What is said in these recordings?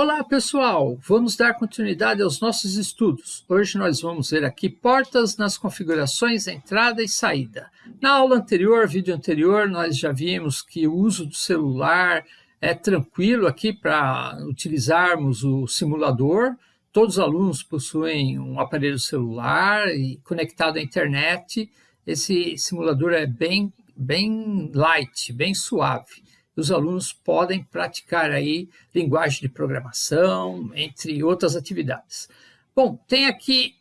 Olá pessoal, vamos dar continuidade aos nossos estudos. Hoje nós vamos ver aqui portas nas configurações entrada e saída. Na aula anterior, vídeo anterior, nós já vimos que o uso do celular é tranquilo aqui para utilizarmos o simulador. Todos os alunos possuem um aparelho celular e conectado à internet. Esse simulador é bem, bem light, bem suave os alunos podem praticar aí linguagem de programação, entre outras atividades. Bom, tem aqui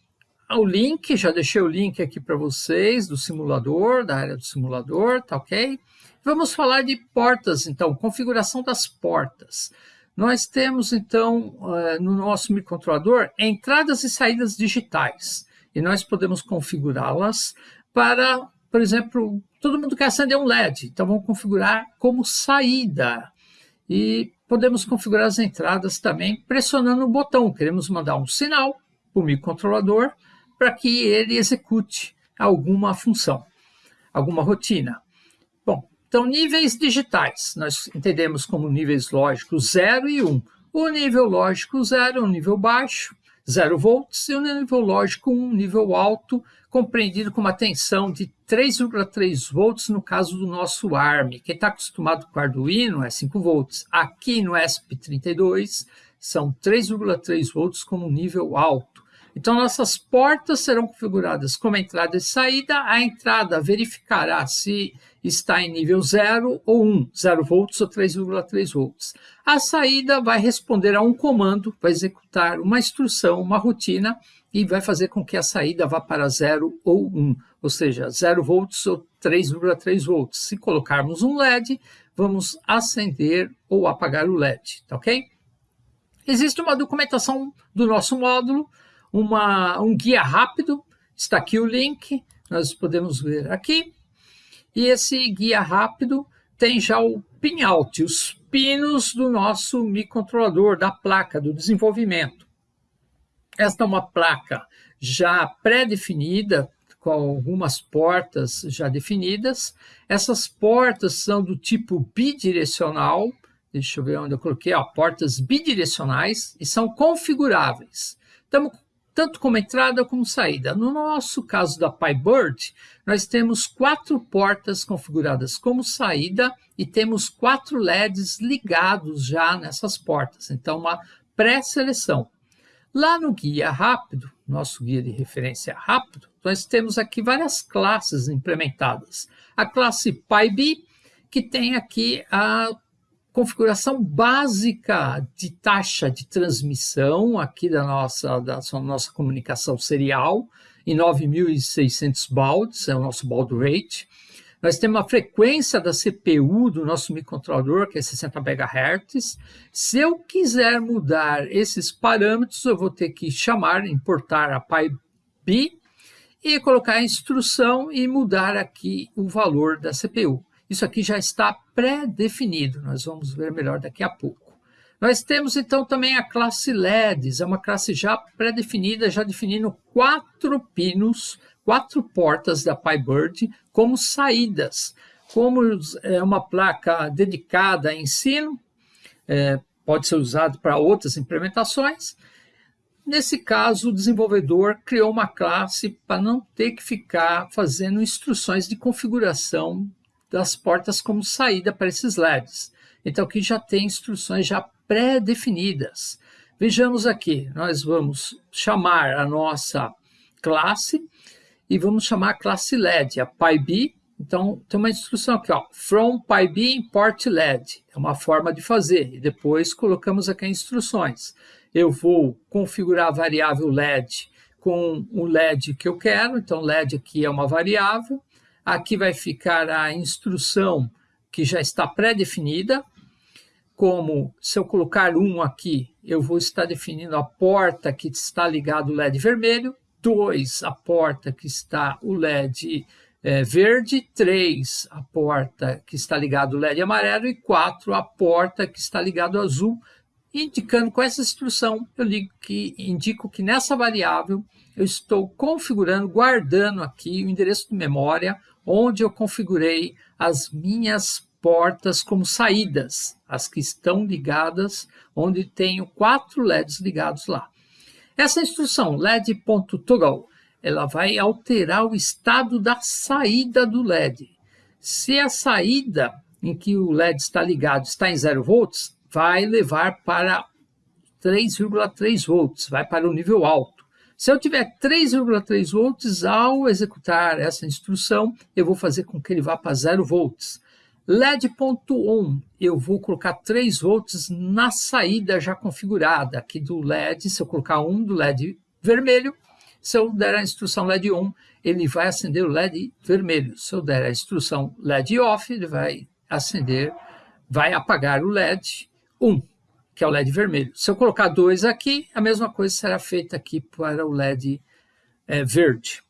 o link, já deixei o link aqui para vocês do simulador, da área do simulador, tá ok? Vamos falar de portas, então, configuração das portas. Nós temos, então, eh, no nosso microcontrolador, entradas e saídas digitais. E nós podemos configurá-las para por exemplo, todo mundo quer acender um LED, então vamos configurar como saída. E podemos configurar as entradas também pressionando o botão. Queremos mandar um sinal para o microcontrolador para que ele execute alguma função, alguma rotina. Bom, então níveis digitais, nós entendemos como níveis lógicos 0 e 1. Um. O nível lógico 0 é um nível baixo, 0 volts, e o nível lógico 1, um nível alto, compreendido com uma tensão de 3,3 volts no caso do nosso ARM. Quem está acostumado com Arduino é 5 volts. Aqui no ESP32 são 3,3 volts como nível alto. Então, nossas portas serão configuradas como entrada e saída. A entrada verificará se está em nível 0 ou 1, 0 volts ou 3,3 volts. A saída vai responder a um comando, vai executar uma instrução, uma rotina, e vai fazer com que a saída vá para 0 ou 1, ou seja, 0 volts ou 3,3 volts. Se colocarmos um LED, vamos acender ou apagar o LED, tá ok? Existe uma documentação do nosso módulo, uma, um guia rápido, está aqui o link, nós podemos ver aqui, e esse guia rápido tem já o pinout, os pinos do nosso microcontrolador, da placa, do desenvolvimento. Esta é uma placa já pré-definida, com algumas portas já definidas. Essas portas são do tipo bidirecional, deixa eu ver onde eu coloquei, ó, portas bidirecionais, e são configuráveis. Estamos tanto como entrada como saída. No nosso caso da PyBird, nós temos quatro portas configuradas como saída e temos quatro LEDs ligados já nessas portas. Então, uma pré-seleção. Lá no guia rápido, nosso guia de referência rápido, nós temos aqui várias classes implementadas. A classe PyB, que tem aqui a configuração básica de taxa de transmissão aqui da nossa, da nossa comunicação serial, em 9.600 bauds, é o nosso baud rate. Nós temos a frequência da CPU do nosso microcontrolador, que é 60 MHz. Se eu quiser mudar esses parâmetros, eu vou ter que chamar, importar a PyB e colocar a instrução e mudar aqui o valor da CPU. Isso aqui já está pré-definido, nós vamos ver melhor daqui a pouco. Nós temos então também a classe LEDs, é uma classe já pré-definida, já definindo quatro pinos quatro portas da PyBird como saídas. Como é uma placa dedicada a ensino, é, pode ser usado para outras implementações. Nesse caso, o desenvolvedor criou uma classe para não ter que ficar fazendo instruções de configuração das portas como saída para esses LEDs. Então, aqui já tem instruções já pré-definidas. Vejamos aqui, nós vamos chamar a nossa classe e vamos chamar a classe LED, a PyB. Então, tem uma instrução aqui, ó, from PyB import LED. É uma forma de fazer. E depois colocamos aqui instruções. Eu vou configurar a variável LED com o LED que eu quero. Então, LED aqui é uma variável. Aqui vai ficar a instrução que já está pré-definida, como se eu colocar um aqui, eu vou estar definindo a porta que está ligado o LED vermelho, 2, a porta que está o LED é, verde, 3, a porta que está ligado o LED amarelo e 4, a porta que está ligado azul, indicando com essa instrução, eu que, indico que nessa variável eu estou configurando, guardando aqui o endereço de memória onde eu configurei as minhas portas como saídas, as que estão ligadas, onde tenho quatro LEDs ligados lá. Essa instrução LED.toggle, ela vai alterar o estado da saída do LED. Se a saída em que o LED está ligado está em 0 volts, vai levar para 3,3 volts, vai para o nível alto. Se eu tiver 3,3 volts, ao executar essa instrução, eu vou fazer com que ele vá para 0 volts. LED.on, eu vou colocar 3 volts na saída já configurada aqui do LED. Se eu colocar um do LED vermelho, se eu der a instrução LED on, ele vai acender o LED vermelho. Se eu der a instrução LED off, ele vai acender, vai apagar o LED 1, que é o LED vermelho. Se eu colocar 2 aqui, a mesma coisa será feita aqui para o LED é, verde.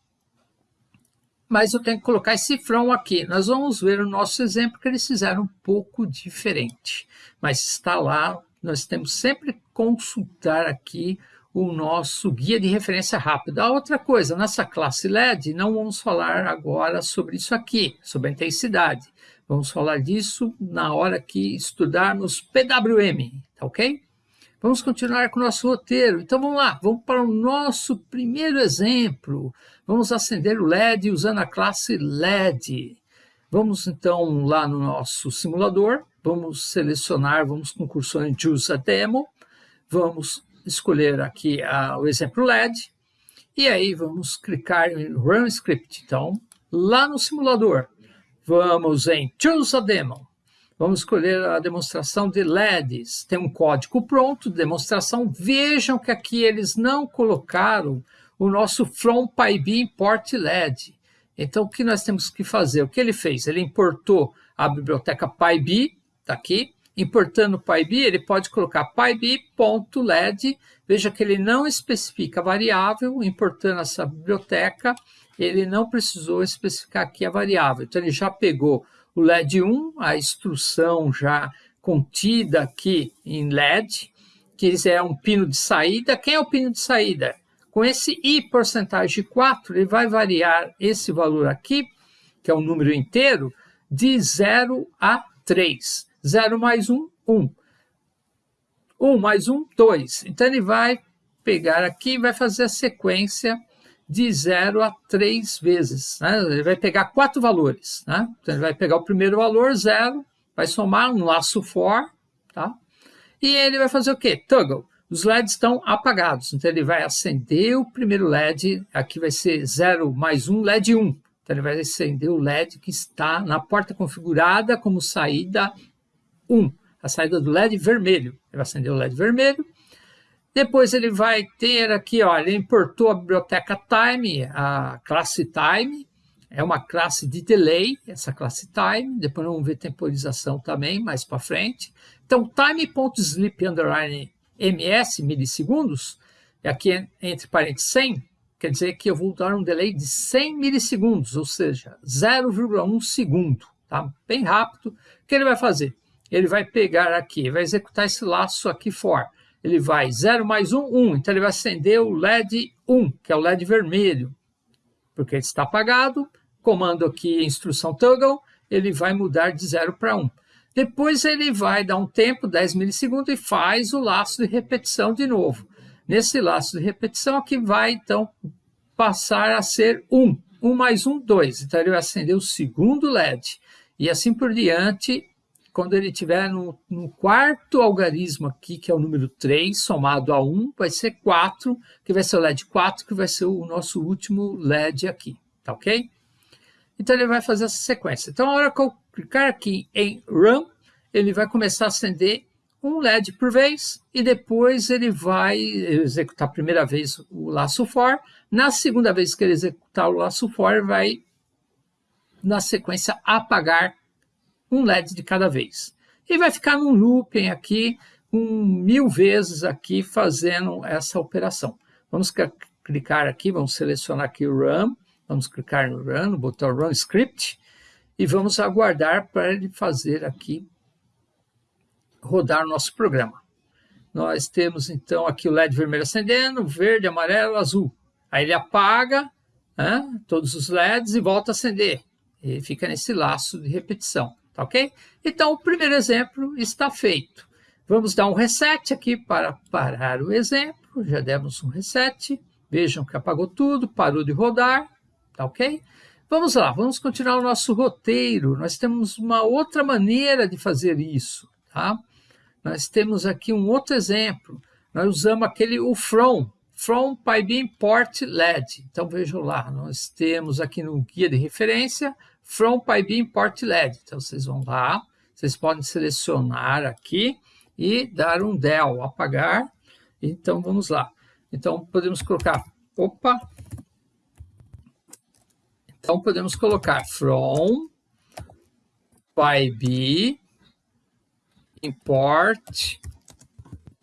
Mas eu tenho que colocar esse cifrão aqui. Nós vamos ver o nosso exemplo que eles fizeram um pouco diferente. Mas está lá, nós temos sempre que consultar aqui o nosso guia de referência rápida. A outra coisa, nessa classe LED, não vamos falar agora sobre isso aqui, sobre a intensidade. Vamos falar disso na hora que estudarmos PWM, tá ok? Vamos continuar com o nosso roteiro. Então vamos lá, vamos para o nosso primeiro exemplo. Vamos acender o LED usando a classe LED. Vamos então lá no nosso simulador, vamos selecionar, vamos com cursor em Choose a Demo, vamos escolher aqui o exemplo LED, e aí vamos clicar em Run Script. Então, lá no simulador, Vamos em Choose a Demo. Vamos escolher a demonstração de LEDs. Tem um código pronto de demonstração. Vejam que aqui eles não colocaram o nosso From PyB Import LED. Então, o que nós temos que fazer? O que ele fez? Ele importou a biblioteca PyB, está aqui. Importando PyB, ele pode colocar pyb.led. Veja que ele não especifica a variável, importando essa biblioteca ele não precisou especificar aqui a variável. Então, ele já pegou o LED 1, a instrução já contida aqui em LED, que é um pino de saída. Quem é o pino de saída? Com esse i porcentagem 4, ele vai variar esse valor aqui, que é um número inteiro, de 0 a 3. 0 mais 1, 1. 1 mais 1, 2. Então, ele vai pegar aqui e vai fazer a sequência de 0 a 3 vezes. Né? Ele vai pegar quatro valores. Né? Então, ele vai pegar o primeiro valor, 0, vai somar um laço for, tá? e ele vai fazer o quê? Toggle. Os LEDs estão apagados, então ele vai acender o primeiro LED, aqui vai ser 0 mais 1, LED 1. Então ele vai acender o LED que está na porta configurada como saída 1, a saída do LED vermelho. Ele vai acender o LED vermelho, depois ele vai ter aqui, olha, ele importou a biblioteca time, a classe time, é uma classe de delay, essa classe time, depois vamos ver temporização também, mais para frente. Então, time.sleep underline ms, milissegundos, aqui entre parênteses 100, quer dizer que eu vou dar um delay de 100 milissegundos, ou seja, 0,1 segundo, tá? Bem rápido. O que ele vai fazer? Ele vai pegar aqui, vai executar esse laço aqui for ele vai 0 mais 1, 1. Então, ele vai acender o LED 1, que é o LED vermelho, porque ele está apagado. Comando aqui, instrução toggle, ele vai mudar de 0 para 1. Depois, ele vai dar um tempo, 10 milissegundos, e faz o laço de repetição de novo. Nesse laço de repetição, aqui vai, então, passar a ser 1. 1 mais 1, 2. Então, ele vai acender o segundo LED. E assim por diante, quando ele estiver no, no, quarto algarismo aqui, que é o número 3, somado a 1, vai ser 4, que vai ser o LED 4, que vai ser o nosso último LED aqui, tá ok? Então ele vai fazer essa sequência. Então, a hora que eu clicar aqui em Run, ele vai começar a acender um LED por vez, e depois ele vai executar a primeira vez o laço for, na segunda vez que ele executar o laço for, vai, na sequência, apagar um LED de cada vez. E vai ficar num looping aqui, um mil vezes aqui, fazendo essa operação. Vamos clicar aqui, vamos selecionar aqui o Run, vamos clicar no Run, no botão Run Script, e vamos aguardar para ele fazer aqui, rodar o nosso programa. Nós temos então aqui o LED vermelho acendendo, verde, amarelo, azul. Aí ele apaga né, todos os LEDs e volta a acender. E fica nesse laço de repetição. Tá ok? Então, o primeiro exemplo está feito. Vamos dar um reset aqui para parar o exemplo, já demos um reset, vejam que apagou tudo, parou de rodar, tá ok? Vamos lá, vamos continuar o nosso roteiro, nós temos uma outra maneira de fazer isso, tá? Nós temos aqui um outro exemplo, nós usamos aquele o from, from PyBeam import LED. Então vejam lá, nós temos aqui no guia de referência, from PyBeam import LED. Então vocês vão lá, vocês podem selecionar aqui e dar um del, apagar. Então vamos lá. Então podemos colocar, opa, então podemos colocar from PyB import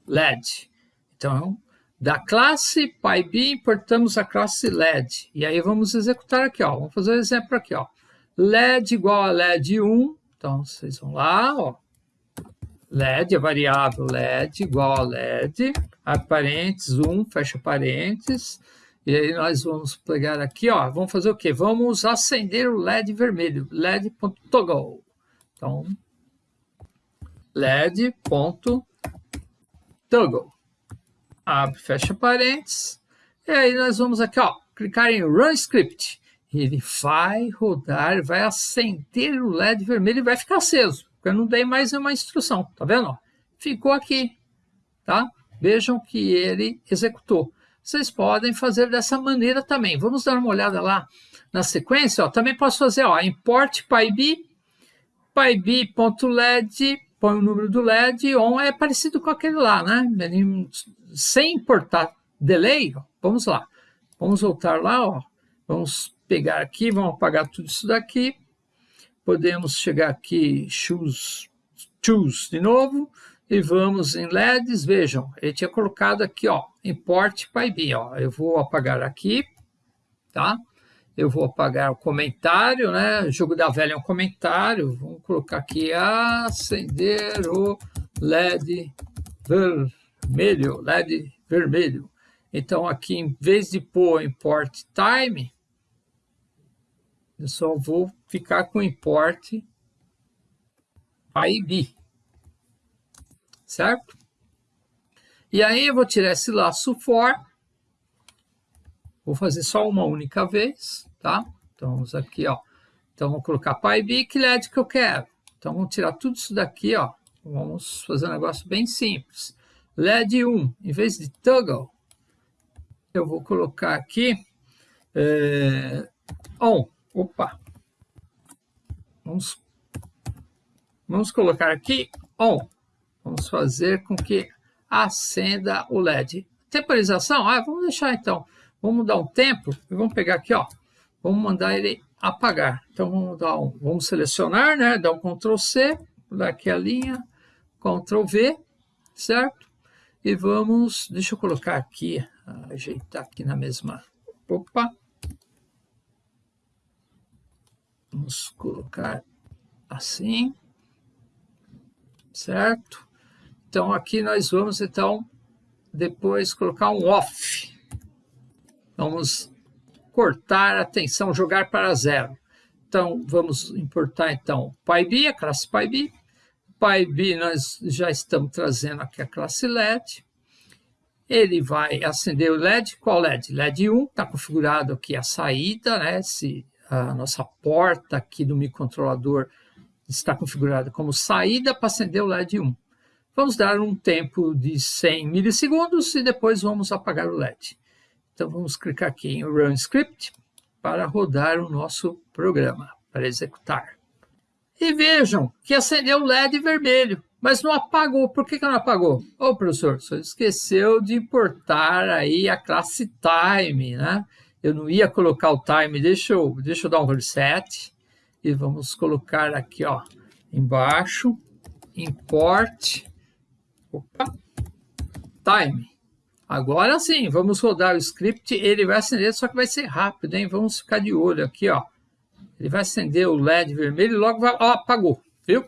LED. Então, da classe PyB, importamos a classe LED. E aí vamos executar aqui, ó. Vamos fazer um exemplo aqui, ó. LED igual a LED 1. Então, vocês vão lá, ó. LED, a variável LED igual a LED, abre parênteses, 1, fecha parênteses. E aí nós vamos pegar aqui, ó, vamos fazer o quê? Vamos acender o LED vermelho, LED.toggle. Então, LED.toggle. Abre, fecha parênteses. E aí nós vamos aqui, ó, clicar em Run Script. Ele vai rodar, vai acender o LED vermelho e vai ficar aceso. Porque eu não dei mais uma instrução, tá vendo? Ficou aqui, tá? Vejam que ele executou. Vocês podem fazer dessa maneira também. Vamos dar uma olhada lá na sequência. Ó. Também posso fazer ó, import pyb, pyb.led põe o número do LED on, é parecido com aquele lá, né? Sem importar delay, ó, vamos lá. Vamos voltar lá, ó. Vamos pegar aqui, vamos apagar tudo isso daqui. Podemos chegar aqui, choose, choose de novo, e vamos em LEDs, vejam, ele tinha colocado aqui, ó, import PyB, ó. Eu vou apagar aqui, tá? Eu vou apagar o comentário, né? Jogo da velha é um comentário. Vamos colocar aqui acender o LED vermelho, LED vermelho. Então aqui em vez de pôr import time, eu só vou ficar com import IB. Certo? E aí eu vou tirar esse laço for Vou fazer só uma única vez, tá? Então, vamos aqui, ó. Então, vou colocar PyB, que LED que eu quero. Então, vamos tirar tudo isso daqui, ó. Vamos fazer um negócio bem simples. LED 1, em vez de toggle, eu vou colocar aqui é, on. Opa! Vamos, vamos colocar aqui on. Vamos fazer com que acenda o LED. Temporização? Ah, vamos deixar então Vamos dar um tempo e vamos pegar aqui, ó. Vamos mandar ele apagar. Então vamos dar um, vamos selecionar, né? Dar um Ctrl C, dar aqui a linha, Ctrl V, certo? E vamos, deixa eu colocar aqui, ajeitar aqui na mesma. Opa. Vamos colocar assim, certo? Então aqui nós vamos então depois colocar um off. Vamos cortar a tensão, jogar para zero. Então, vamos importar, então, PyB, a classe PyB. PyB, nós já estamos trazendo aqui a classe LED. Ele vai acender o LED. Qual LED? LED 1, está configurado aqui a saída, né? Se a nossa porta aqui do microcontrolador está configurada como saída para acender o LED 1. Vamos dar um tempo de 100 milissegundos e depois vamos apagar o LED. Então vamos clicar aqui em Run Script para rodar o nosso programa, para executar. E vejam que acendeu o LED vermelho, mas não apagou. Por que, que não apagou? Ô, oh, professor, você esqueceu de importar aí a classe time, né? Eu não ia colocar o time, deixa eu, deixa eu dar um reset. E vamos colocar aqui, ó, embaixo, import, opa, time. Agora sim, vamos rodar o script, ele vai acender, só que vai ser rápido, hein? Vamos ficar de olho aqui, ó. Ele vai acender o LED vermelho e logo vai... Ó, apagou, viu?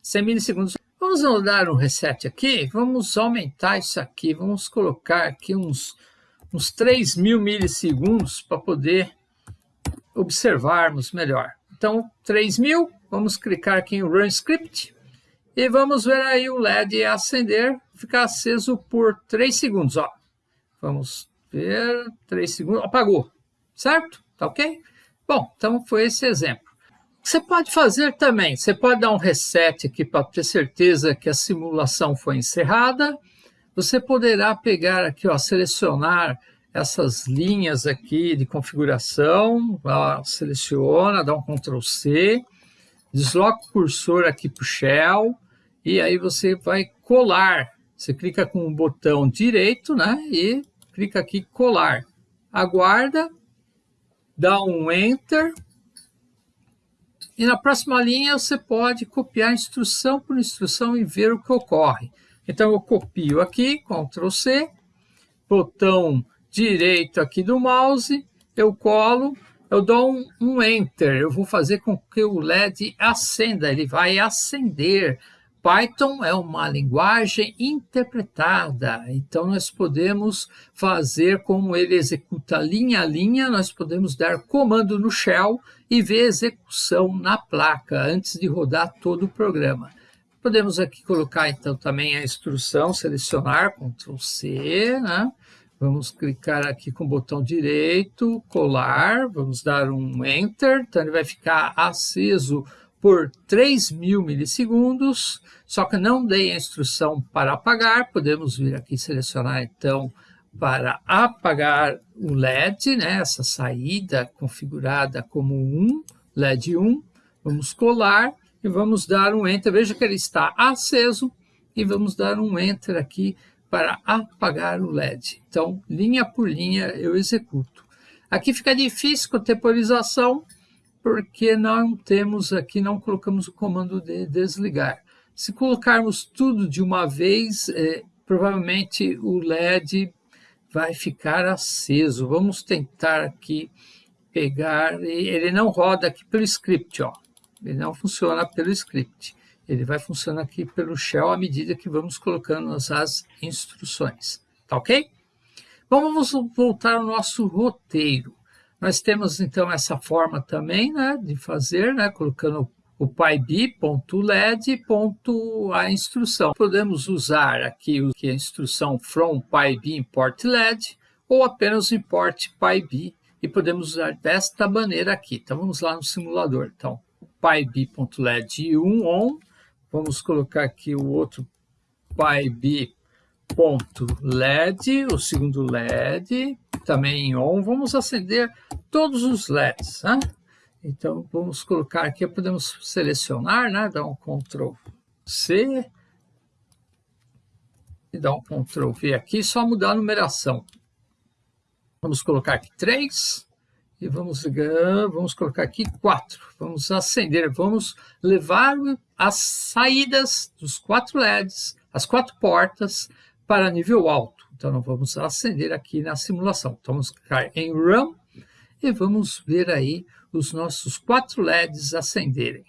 100 milissegundos. Vamos dar um reset aqui, vamos aumentar isso aqui, vamos colocar aqui uns, uns 3 mil milissegundos para poder observarmos melhor. Então, 3 mil, vamos clicar aqui em Run Script e vamos ver aí o LED acender, ficar aceso por 3 segundos. Ó. Vamos ver, 3 segundos, apagou, certo? Tá ok? Bom, então foi esse exemplo. Você pode fazer também, você pode dar um reset aqui para ter certeza que a simulação foi encerrada. Você poderá pegar aqui, ó, selecionar essas linhas aqui de configuração, ó, seleciona, dá um Ctrl C, desloca o cursor aqui para o Shell, e aí você vai colar. Você clica com o botão direito, né, e clica aqui colar. Aguarda, dá um Enter, e na próxima linha você pode copiar instrução por instrução e ver o que ocorre. Então eu copio aqui, Ctrl C, botão direito aqui do mouse, eu colo, eu dou um, um Enter, eu vou fazer com que o LED acenda, ele vai acender. Python é uma linguagem interpretada, então nós podemos fazer como ele executa linha a linha, nós podemos dar comando no shell e ver execução na placa antes de rodar todo o programa. Podemos aqui colocar então também a instrução, selecionar, Ctrl C, né? Vamos clicar aqui com o botão direito, colar, vamos dar um Enter, então ele vai ficar aceso por 3.000 milissegundos, só que não dei a instrução para apagar, podemos vir aqui selecionar então para apagar o LED, né, essa saída configurada como 1, LED 1, vamos colar e vamos dar um Enter, veja que ele está aceso e vamos dar um Enter aqui para apagar o LED. Então, linha por linha eu executo. Aqui fica difícil contemporização, porque não temos aqui, não colocamos o comando de desligar. Se colocarmos tudo de uma vez, é, provavelmente o LED vai ficar aceso. Vamos tentar aqui pegar, ele não roda aqui pelo script, ó. ele não funciona pelo script. Ele vai funcionar aqui pelo shell à medida que vamos colocando as instruções. Tá ok? Bom, vamos voltar ao nosso roteiro. Nós temos então essa forma também né, de fazer, né, colocando o pyb.led. a instrução. Podemos usar aqui a instrução from pyb import led ou apenas import pyb e podemos usar desta maneira aqui. Então vamos lá no simulador. Então pyb.led 1 on Vamos colocar aqui o outro pyb.led, o segundo LED, também em on. Vamos acender todos os LEDs. Né? Então, vamos colocar aqui, podemos selecionar, né? dar um Ctrl C e dar um Ctrl V aqui, só mudar a numeração. Vamos colocar aqui 3 e vamos ligar, vamos colocar aqui 4. Vamos acender, vamos levar as saídas dos quatro LEDs, as quatro portas, para nível alto. Então, nós vamos acender aqui na simulação. Então, vamos clicar em Run e vamos ver aí os nossos quatro LEDs acenderem.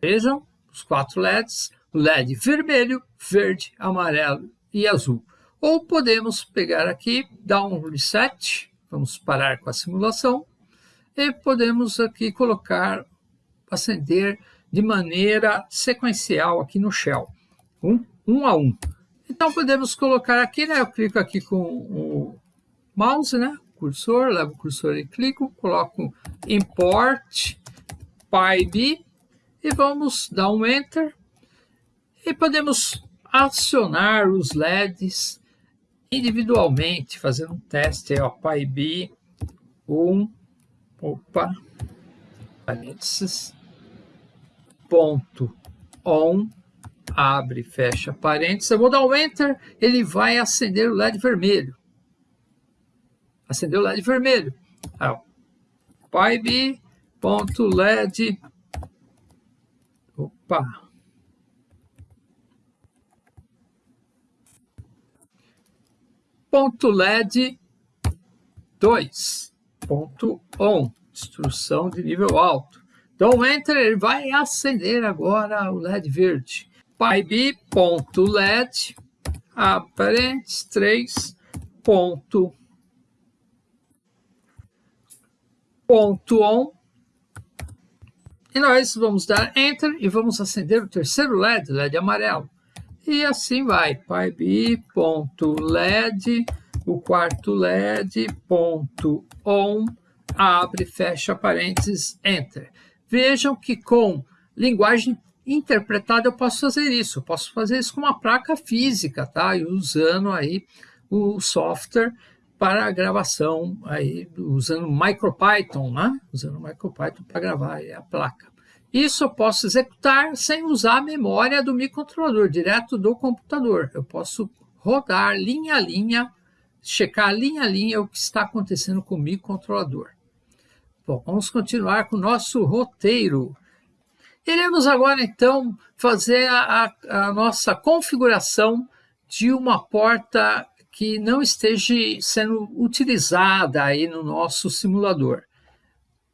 Vejam, os quatro LEDs, LED vermelho, verde, amarelo e azul. Ou podemos pegar aqui, dar um reset, vamos parar com a simulação, e podemos aqui colocar, acender de maneira sequencial aqui no shell, um, um a um. Então podemos colocar aqui, né? Eu clico aqui com o mouse, né? Cursor, levo o cursor e clico, coloco import pyb e vamos dar um enter e podemos acionar os LEDs individualmente, fazendo um teste aí, ó, pyb 1, opa, parênteses, ponto on, abre, fecha parênteses, eu vou dar um enter, ele vai acender o LED vermelho. Acendeu o LED vermelho. Aí, pyb.led, opa, ponto LED 2, ponto on, instrução de nível alto. Então, Enter ele vai acender agora o LED verde. pyb.led, aparentes 3, ponto, ponto on, E nós vamos dar Enter e vamos acender o terceiro LED, LED amarelo. E assim vai, pyb.led, o quarto LED, ponto on, abre, fecha parênteses, Enter. Vejam que com linguagem interpretada eu posso fazer isso, posso fazer isso com uma placa física, tá? E usando aí o software para gravação, aí, usando MicroPython, né? usando MicroPython para gravar a placa. Isso eu posso executar sem usar a memória do microcontrolador, direto do computador. Eu posso rodar linha a linha, checar linha a linha o que está acontecendo com o microcontrolador. Bom, vamos continuar com o nosso roteiro. Iremos agora, então, fazer a, a nossa configuração de uma porta que não esteja sendo utilizada aí no nosso simulador.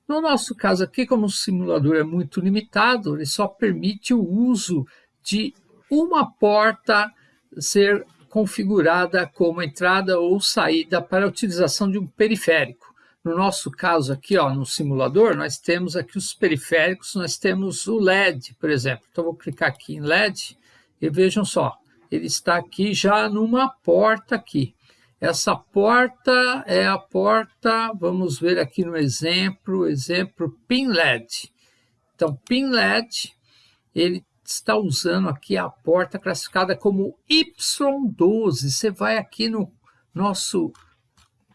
No nosso caso aqui, como o simulador é muito limitado, ele só permite o uso de uma porta ser configurada como entrada ou saída para a utilização de um periférico. No nosso caso aqui, ó, no simulador, nós temos aqui os periféricos, nós temos o LED, por exemplo. Então, vou clicar aqui em LED e vejam só, ele está aqui já numa porta aqui. Essa porta é a porta, vamos ver aqui no exemplo, exemplo PIN LED. Então, PIN LED, ele está usando aqui a porta classificada como Y12. Você vai aqui no nosso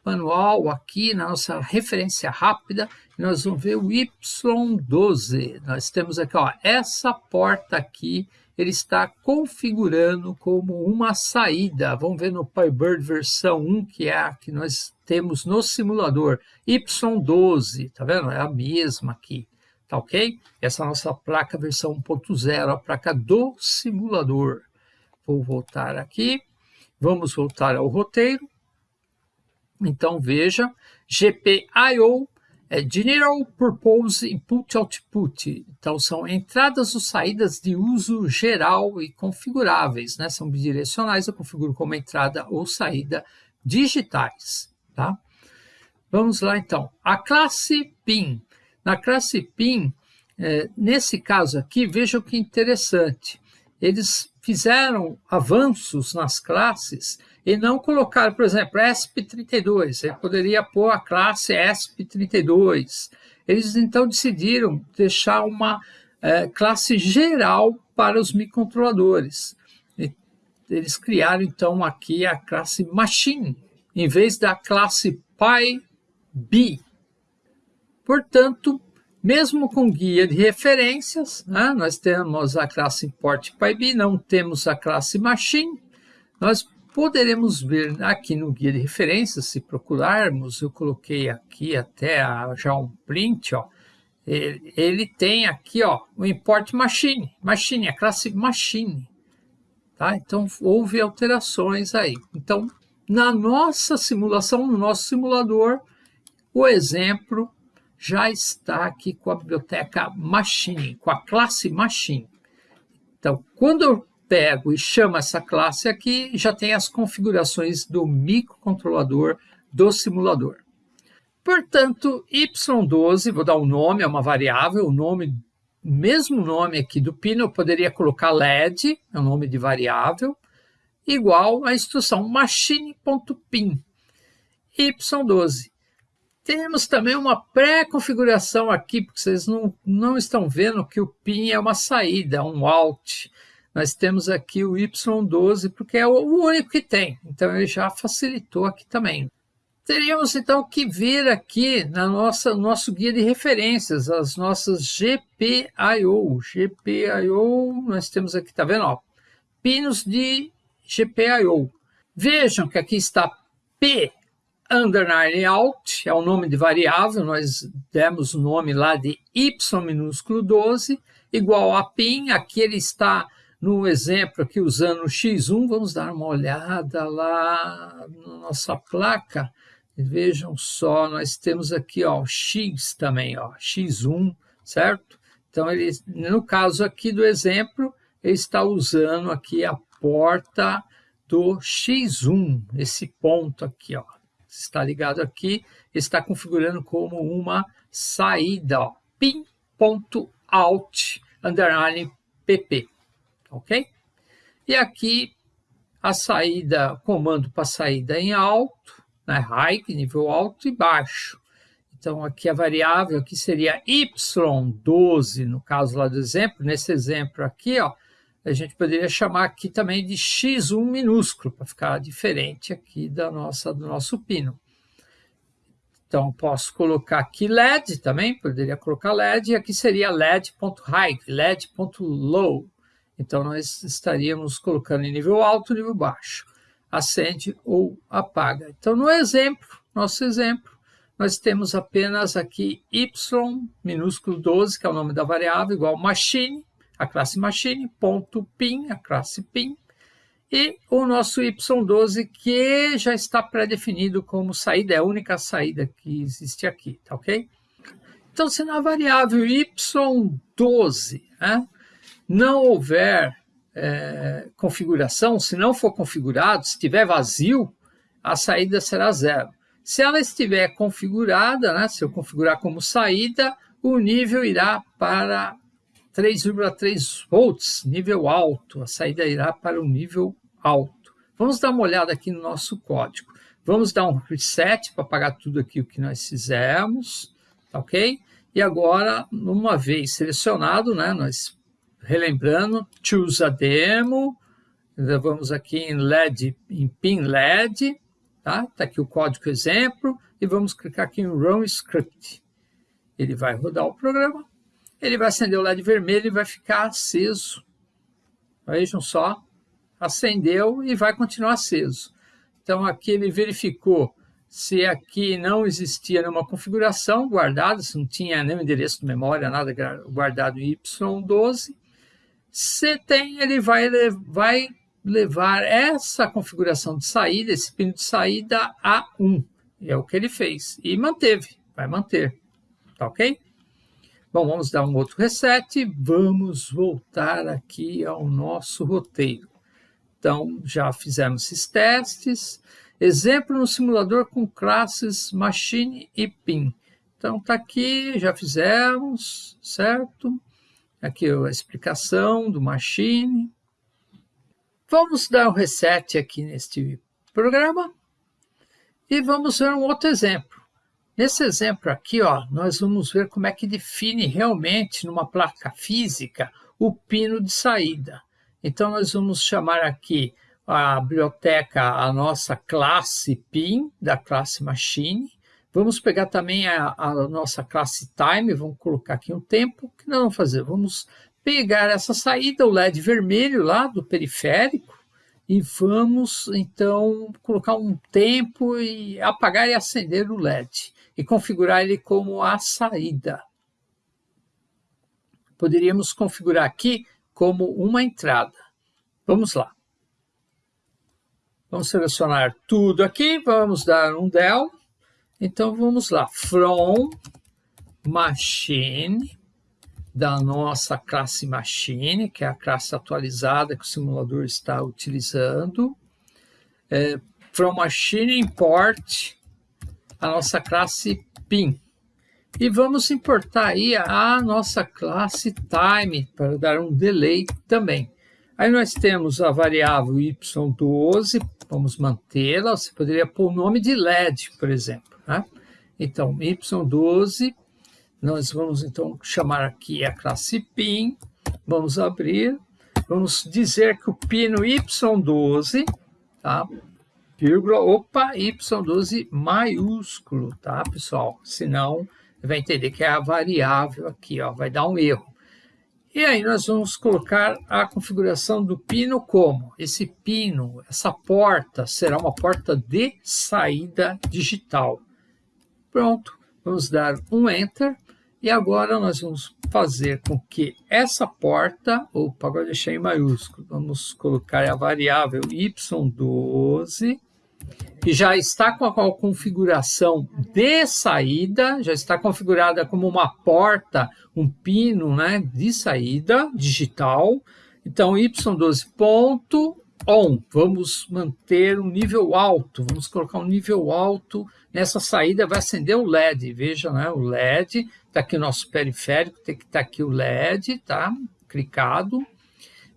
manual, aqui na nossa referência rápida, nós vamos ver o Y12. Nós temos aqui, ó, essa porta aqui ele está configurando como uma saída. Vamos ver no PyBird versão 1, que é a que nós temos no simulador. Y12, tá vendo? É a mesma aqui, tá ok? Essa é a nossa placa versão 1.0, a placa do simulador. Vou voltar aqui. Vamos voltar ao roteiro. Então, veja, GPIO é General Purpose Input Output. Então, são entradas ou saídas de uso geral e configuráveis, né? São bidirecionais, eu configuro como entrada ou saída digitais, tá? Vamos lá, então. A classe PIN. Na classe PIN, é, nesse caso aqui, vejam que interessante. Eles fizeram avanços nas classes e não colocar, por exemplo, ESP32. Ele poderia pôr a classe ESP32. Eles então decidiram deixar uma é, classe geral para os microcontroladores. Eles criaram então aqui a classe Machine, em vez da classe PyB. Portanto, mesmo com guia de referências, né, nós temos a classe import PyB, não temos a classe Machine, nós poderemos ver aqui no guia de referências, se procurarmos, eu coloquei aqui até já um print, ó, ele, ele, tem aqui ó, o import machine, machine, a classe machine. Tá? Então, houve alterações aí. Então, na nossa simulação, no nosso simulador, o exemplo já está aqui com a biblioteca machine, com a classe machine. Então, quando eu pego e chamo essa classe aqui, já tem as configurações do microcontrolador do simulador. Portanto, Y12, vou dar um nome, é uma variável, o nome, mesmo nome aqui do pino, eu poderia colocar LED, é o nome de variável, igual à instrução machine.pin, Y12. Temos também uma pré-configuração aqui, porque vocês não, não estão vendo que o PIN é uma saída, um out nós temos aqui o Y12, porque é o único que tem, então ele já facilitou aqui também. Teríamos então que ver aqui na nossa nosso guia de referências, as nossas GPIO. GPIO, nós temos aqui, tá vendo? Ó, pinos de GPIO. Vejam que aqui está P underline out, é o nome de variável, nós demos o nome lá de Y minúsculo 12, igual a PIN, aqui ele está no exemplo aqui, usando o X1, vamos dar uma olhada lá na nossa placa. Vejam só, nós temos aqui ó, o X também, ó, X1, certo? Então, ele, no caso aqui do exemplo, ele está usando aqui a porta do X1, esse ponto aqui, ó. Está ligado aqui, está configurando como uma saída, ó, pin.out. underline pp, ok? E aqui a saída, comando para saída em alto, né, high, nível alto e baixo. Então aqui a variável aqui seria y12, no caso lá do exemplo, nesse exemplo aqui, ó, a gente poderia chamar aqui também de x1 minúsculo, para ficar diferente aqui da nossa, do nosso pino. Então, posso colocar aqui LED também, poderia colocar LED, e aqui seria LED.high, LED.low. Então, nós estaríamos colocando em nível alto, nível baixo. Acende ou apaga. Então, no exemplo, nosso exemplo, nós temos apenas aqui y minúsculo 12, que é o nome da variável, igual machine, a classe machine, ponto pin, a classe pin, e o nosso Y12 que já está pré-definido como saída, é a única saída que existe aqui, tá ok? Então, se na variável Y12 né, não houver é, configuração, se não for configurado, se estiver vazio, a saída será zero. Se ela estiver configurada, né, se eu configurar como saída, o nível irá para 3,3 volts, nível alto, a saída irá para o nível alto. Vamos dar uma olhada aqui no nosso código. Vamos dar um reset para apagar tudo aqui o que nós fizemos, tá ok? E agora, uma vez selecionado, né, nós relembrando, choose a demo, vamos aqui em LED, em pin LED, tá? Tá aqui o código exemplo, e vamos clicar aqui em Run Script. Ele vai rodar o programa, ele vai acender o LED vermelho e vai ficar aceso. Vejam só, acendeu e vai continuar aceso. Então aqui ele verificou se aqui não existia nenhuma configuração guardada, se não tinha nenhum endereço de memória, nada guardado em Y12. Se tem, ele vai, vai levar essa configuração de saída, esse pino de saída a 1. É o que ele fez. E manteve, vai manter. Tá ok? Bom, vamos dar um outro reset. Vamos voltar aqui ao nosso roteiro. Então, já fizemos esses testes. Exemplo no simulador com classes machine e pin. Então, está aqui, já fizemos, certo? Aqui a explicação do machine. Vamos dar um reset aqui neste programa e vamos ver um outro exemplo. Nesse exemplo aqui, ó, nós vamos ver como é que define realmente numa placa física o pino de saída. Então, nós vamos chamar aqui a biblioteca, a nossa classe PIN, da classe Machine. Vamos pegar também a, a nossa classe Time, vamos colocar aqui um tempo. O que nós vamos fazer? Vamos pegar essa saída, o LED vermelho lá do periférico, e vamos então colocar um tempo e apagar e acender o LED e configurar ele como a saída. Poderíamos configurar aqui como uma entrada. Vamos lá. Vamos selecionar tudo aqui, vamos dar um del. Então vamos lá, from machine da nossa classe Machine, que é a classe atualizada que o simulador está utilizando. É, from Machine import a nossa classe PIN. E vamos importar aí a nossa classe Time para dar um delay também. Aí nós temos a variável y12, vamos mantê-la, você poderia pôr o nome de LED, por exemplo. Né? Então, y12 nós vamos então chamar aqui a classe PIN, vamos abrir, vamos dizer que o pino Y12, tá? Vírgula, opa, Y12 maiúsculo, tá, pessoal? Senão, vai entender que é a variável aqui, ó, vai dar um erro. E aí nós vamos colocar a configuração do pino como? Esse pino, essa porta, será uma porta de saída digital. Pronto, vamos dar um Enter. E agora nós vamos fazer com que essa porta, opa, agora deixei em maiúsculo, vamos colocar a variável y12, que já está com a configuração de saída, já está configurada como uma porta, um pino né, de saída digital. Então, y12 ponto on, vamos manter um nível alto, vamos colocar um nível alto nessa saída, vai acender o LED, veja, né, o LED, está aqui o nosso periférico, tem que estar tá aqui o LED, tá, clicado.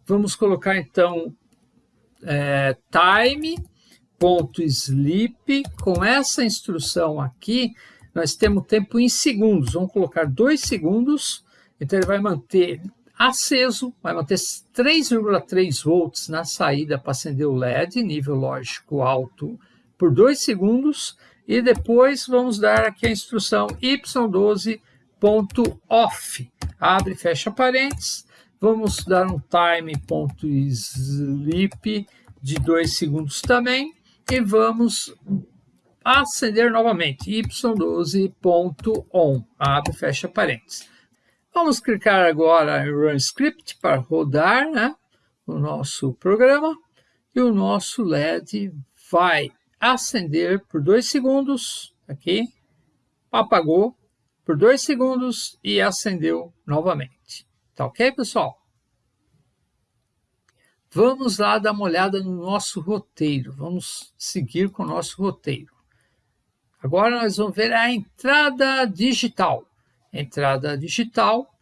Vamos colocar então é, time.sleep, com essa instrução aqui, nós temos tempo em segundos, vamos colocar dois segundos, então ele vai manter aceso, vai manter 3,3 volts na saída para acender o LED, nível lógico alto, por 2 segundos, e depois vamos dar aqui a instrução y12.off, abre e fecha parênteses, vamos dar um time.sleep de 2 segundos também, e vamos acender novamente, y12.on, abre e fecha parênteses. Vamos clicar agora em Run Script para rodar né, o nosso programa. E o nosso LED vai acender por dois segundos, aqui, apagou por dois segundos e acendeu novamente. Tá ok, pessoal? Vamos lá dar uma olhada no nosso roteiro, vamos seguir com o nosso roteiro. Agora nós vamos ver a entrada digital entrada digital,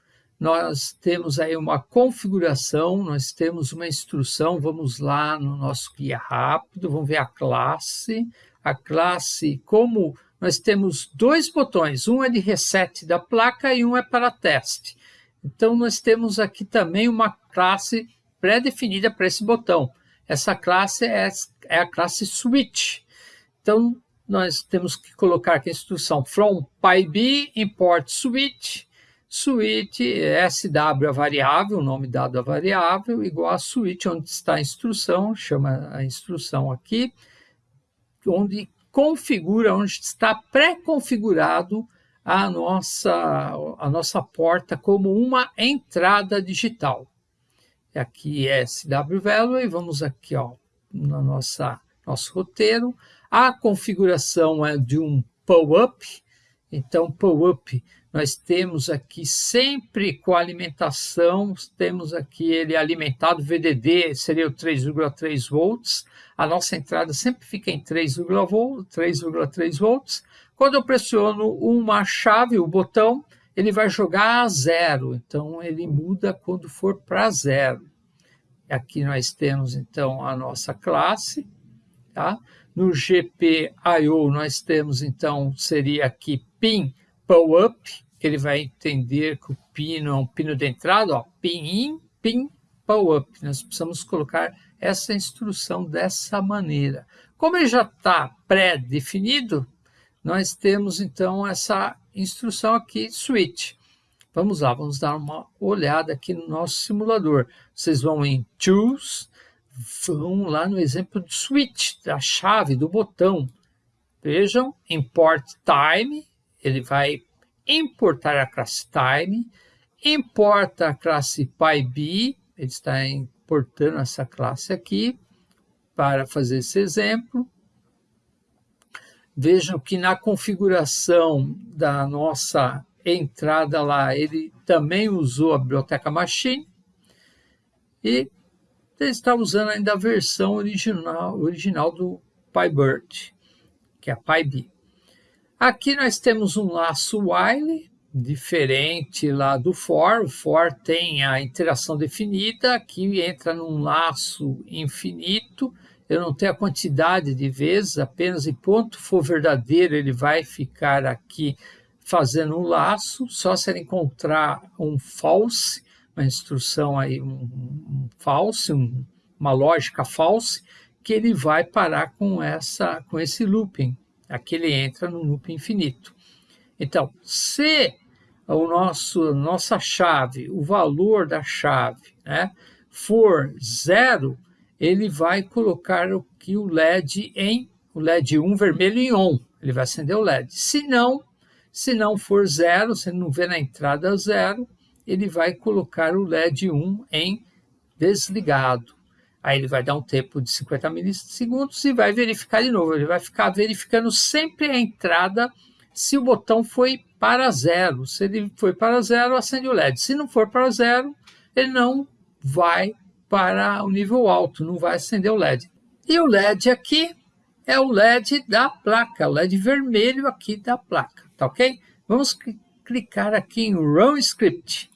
nós temos aí uma configuração, nós temos uma instrução, vamos lá no nosso guia rápido, vamos ver a classe, a classe, como nós temos dois botões, um é de reset da placa e um é para teste. Então, nós temos aqui também uma classe pré-definida para esse botão. Essa classe é, é a classe switch. Então, nós temos que colocar aqui a instrução from PyB import switch, switch SW a variável, o nome dado a variável, igual a switch onde está a instrução, chama a instrução aqui, onde configura, onde está pré-configurado a nossa, a nossa porta como uma entrada digital. Aqui é SW value e vamos aqui ó, na nossa nosso roteiro, a configuração é de um pull-up, então pull-up nós temos aqui sempre com alimentação, temos aqui ele alimentado, VDD seria o 3,3 volts, a nossa entrada sempre fica em 3,3 volts. Quando eu pressiono uma chave, o botão, ele vai jogar a zero, então ele muda quando for para zero. Aqui nós temos então a nossa classe, tá? No GPIO nós temos então, seria aqui pin pull up, que ele vai entender que o pino é um pino de entrada, ó, pin in, pin pull up. Nós precisamos colocar essa instrução dessa maneira. Como ele já está pré-definido, nós temos então essa instrução aqui, switch. Vamos lá, vamos dar uma olhada aqui no nosso simulador. Vocês vão em Tools, vão lá no exemplo do switch, da chave, do botão. Vejam, import time, ele vai importar a classe time, importa a classe pyb, ele está importando essa classe aqui para fazer esse exemplo. Vejam que na configuração da nossa entrada lá, ele também usou a biblioteca machine e ele está usando ainda a versão original, original do PyBird, que é a PyB. Aqui nós temos um laço while, diferente lá do for. O for tem a interação definida, aqui entra num laço infinito. Eu não tenho a quantidade de vezes, apenas enquanto for verdadeiro ele vai ficar aqui fazendo um laço, só se ele encontrar um false, uma instrução aí, um, um false, um, uma lógica false, que ele vai parar com, essa, com esse looping. Aqui ele entra no loop infinito. Então, se o nosso nossa chave, o valor da chave, né, for zero, ele vai colocar aqui o LED em o LED 1 vermelho em on. Ele vai acender o LED. Se não, se não for zero, se não vê na entrada zero, ele vai colocar o LED 1 em desligado. Aí ele vai dar um tempo de 50 milissegundos e vai verificar de novo. Ele vai ficar verificando sempre a entrada se o botão foi para zero. Se ele foi para zero, acende o LED. Se não for para zero, ele não vai para o nível alto, não vai acender o LED. E o LED aqui é o LED da placa, o LED vermelho aqui da placa, tá ok? Vamos clicar aqui em Run Script.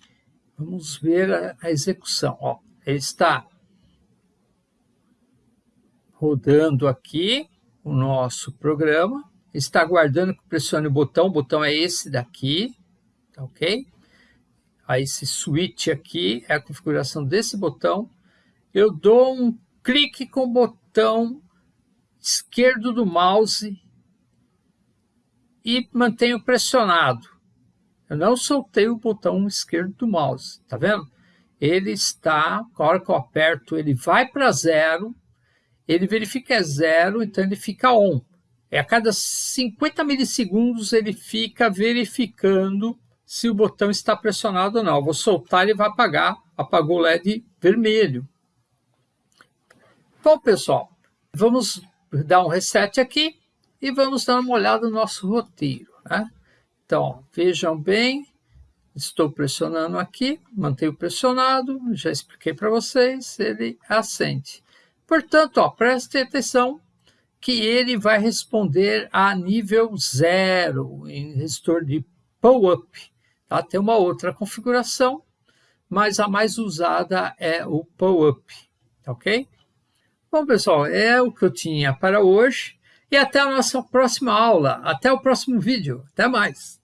Vamos ver a, a execução. Ó, ele está rodando aqui o nosso programa, está aguardando que pressione o botão, o botão é esse daqui, tá ok? Aí esse switch aqui é a configuração desse botão. Eu dou um clique com o botão esquerdo do mouse e mantenho pressionado. Eu não soltei o botão esquerdo do mouse, tá vendo? Ele está, a hora que eu aperto, ele vai para zero, ele verifica é zero, então ele fica on. É a cada 50 milissegundos ele fica verificando se o botão está pressionado ou não. Eu vou soltar, ele vai apagar. Apagou o LED vermelho. Bom, pessoal, vamos dar um reset aqui e vamos dar uma olhada no nosso roteiro. Né? Então, vejam bem, estou pressionando aqui, mantenho pressionado, já expliquei para vocês, ele acende. Portanto, ó, prestem atenção que ele vai responder a nível zero em resistor de pull-up. Tá? Tem uma outra configuração, mas a mais usada é o pull-up, tá ok? Bom, pessoal, é o que eu tinha para hoje e até a nossa próxima aula. Até o próximo vídeo. Até mais!